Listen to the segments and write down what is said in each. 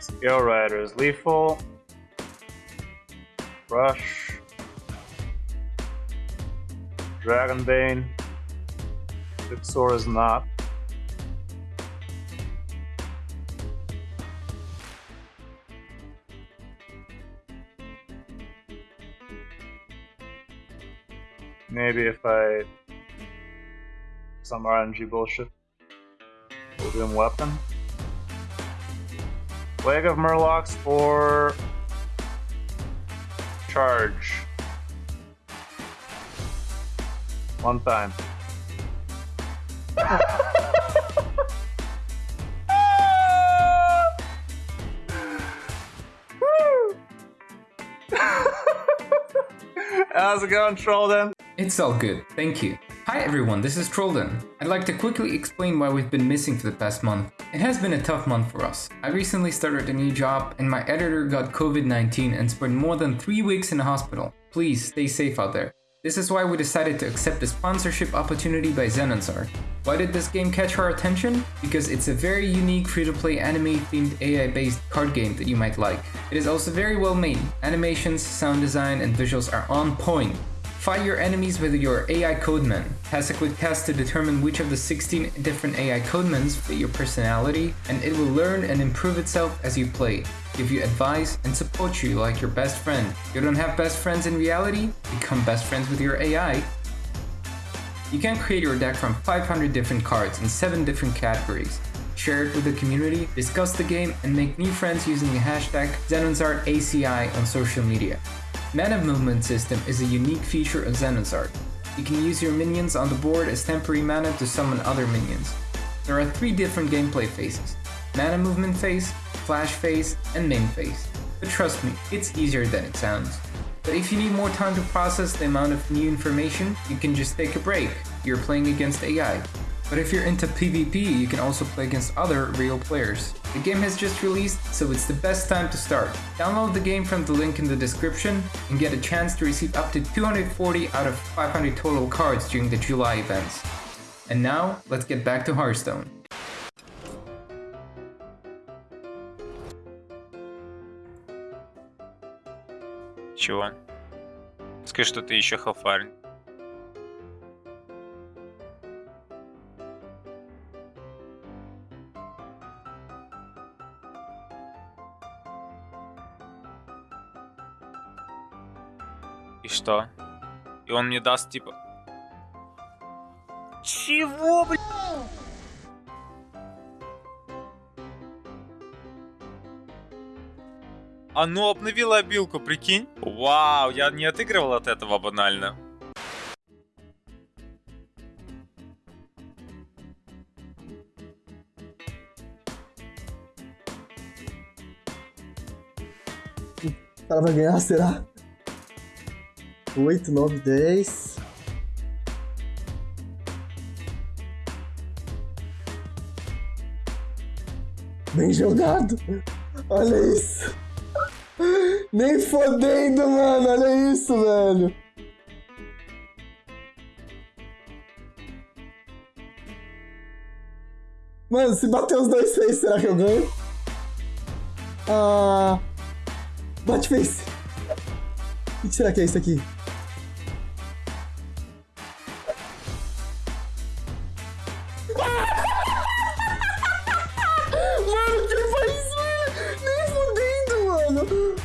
Scale Rider is lethal. Rush. Dragonbane. Vixor is not. Maybe if I some RNG bullshit. Golden weapon. Leg of Murlocs for charge. One time. How's it going, Trolden? It's all good, thank you. Hi everyone, this is Trolden. I'd like to quickly explain why we've been missing for the past month. It has been a tough month for us. I recently started a new job and my editor got COVID-19 and spent more than 3 weeks in the hospital. Please stay safe out there. This is why we decided to accept a sponsorship opportunity by Zenonzard. Why did this game catch our attention? Because it's a very unique free-to-play anime-themed AI-based card game that you might like. It is also very well made. Animations, sound design, and visuals are on point. Fight your enemies with your AI Codeman. Has a quick test to determine which of the 16 different AI Codemans fit your personality, and it will learn and improve itself as you play, give you advice, and support you like your best friend. You don't have best friends in reality? Become best friends with your AI. You can create your deck from 500 different cards in 7 different categories. Share it with the community, discuss the game, and make new friends using the hashtag ZenonzardACI on social media. Mana movement system is a unique feature of Zenonzard. You can use your minions on the board as temporary mana to summon other minions. There are three different gameplay phases. Mana movement phase, flash phase, and main phase. But trust me, it's easier than it sounds. But if you need more time to process the amount of new information, you can just take a break. You're playing against AI. But if you're into PvP, you can also play against other real players. The game has just released, so it's the best time to start. Download the game from the link in the description and get a chance to receive up to 240 out of 500 total cards during the July events. And now, let's get back to Hearthstone. Чего? Скажи, что ты еще халфарин. И что? И он мне даст типа... Чего, блядь? Оно обновило обилку, прикинь? Вау, я не отыгрывал от этого банально. Ela vai ganhar, será? 8, 9, 10. Bem jogado. Olha isso. Nem fodendo, mano. Olha isso, velho. Mano, se bater os dois face, será que eu ganho? Ah. Bate face. O que será que é isso aqui?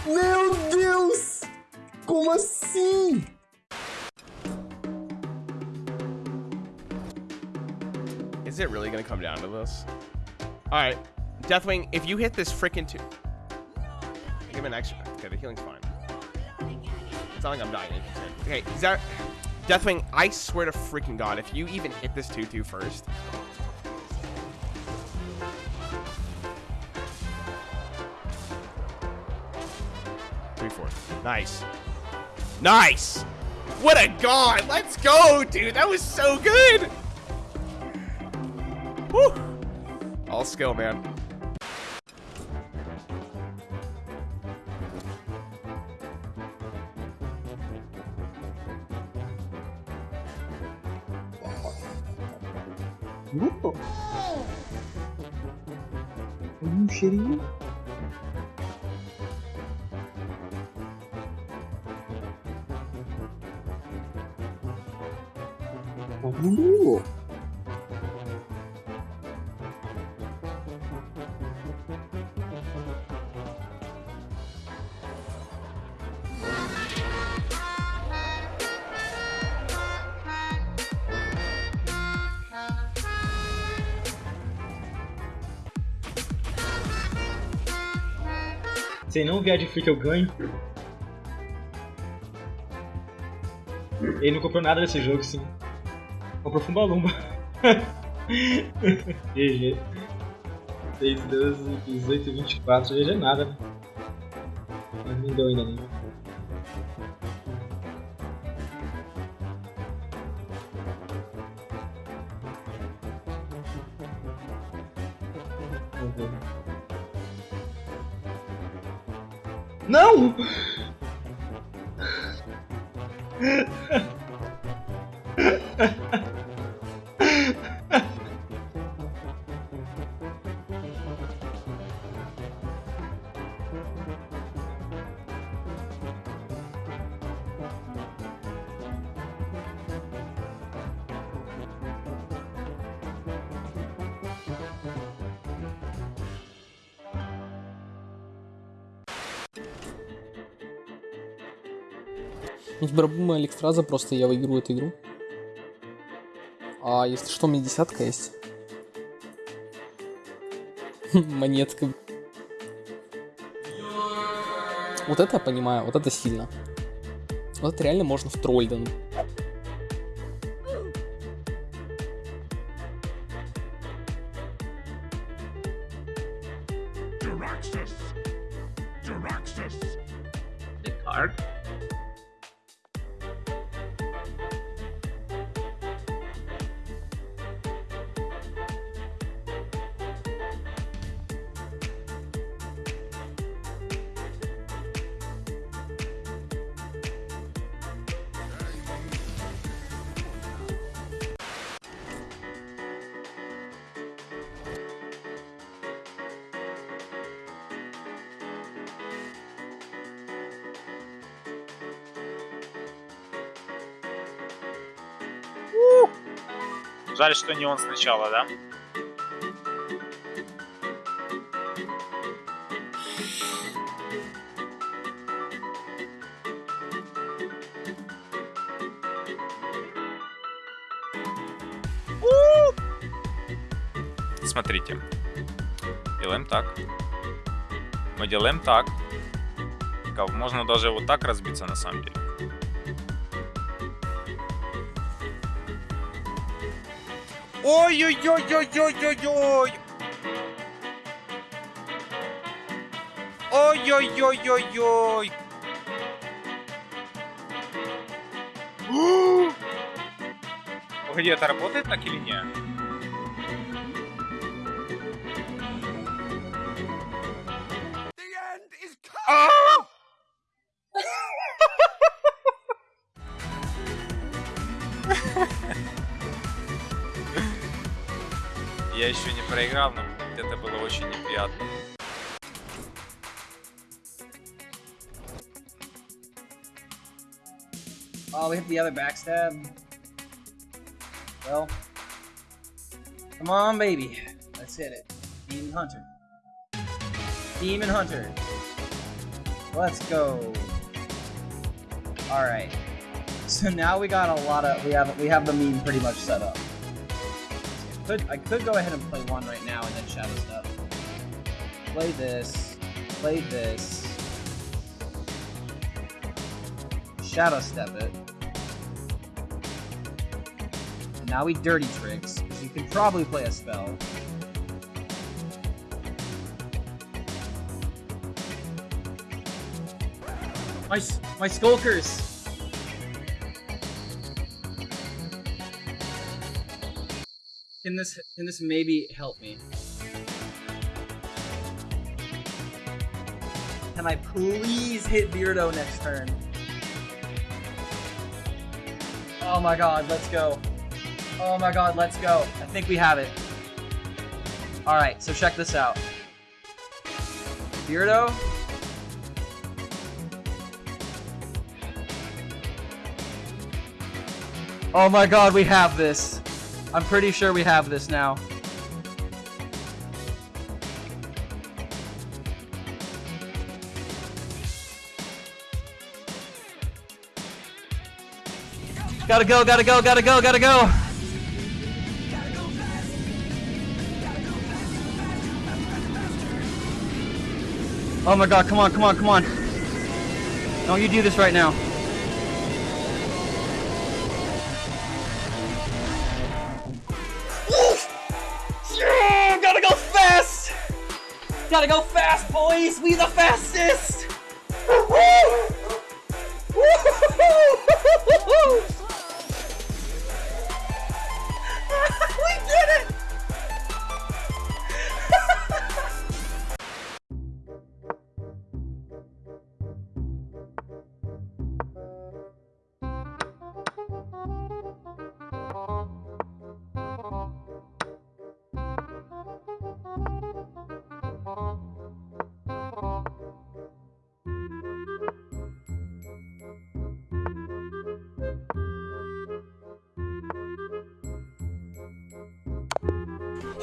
Meu Deus. Como assim? Is it really gonna come down to this? Alright. Deathwing, if you hit this freaking two. Give him an extra. Okay, the healing's fine. It's not like I'm dying. Okay, is that. Deathwing, I swear to freaking god, if you even hit this 2 2 first. Nice. Nice! What a god! Let's go, dude! That was so good! Woo! All skill, man. Opa. Um cheirinho. Como? Se não vier de free que eu ganho. Ele não comprou nada desse jogo, sim. Comprou Fumbalumba. GG. 6, 12, 18, 24. GG nada, né? Mas não deu ainda. Não! У тебя бумага электраза, просто я выиграю эту игру. А если что, у меня десятка есть. Монетка. Вот это я понимаю, вот это сильно. Вот это реально можно в Трольден. Card. Жаль, что не он сначала, да? Смотрите. Делаем так. Мы делаем так. Можно даже вот так разбиться на самом деле. Ой-ой-ой-ой-ой-ой-ой! Ой-ой-ой-ой-ой! Погоди, это работает так или нет? А! Я еще не проиграл, но это было очень неприятно. Oh, we hit the other backstab. Well, come on, baby. Let's hit it. Demon Hunter. Demon Hunter. Let's go. All right. So now we got a lot of we have we have the meme pretty much set up. Could I could go ahead and play one right now and then shadow step. Play this. Play this. Shadow step it. And now we dirty tricks. You can probably play a spell. My my skulkers. Can this can this maybe help me? Can I please hit Beardo next turn? Oh my god, let's go. Oh my god, let's go. I think we have it. Alright, so check this out. Beardo. Oh my god, we have this. I'm pretty sure we have this now. Gotta go, gotta go, gotta go, gotta go! Oh my god, come on, come on, come on. Don't you do this right now. Gotta go fast, boys! We the fastest! Woo!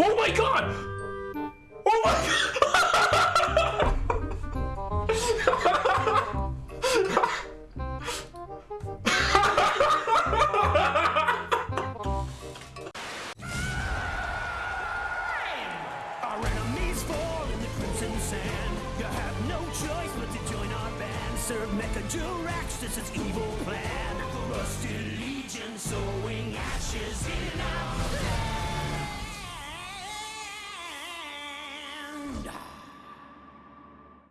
Oh my god! Oh my Our enemies fall in the crimson sand. You have no choice but to join our band. Serve Mecha Jurax, this is evil plan. Rusted Legion, so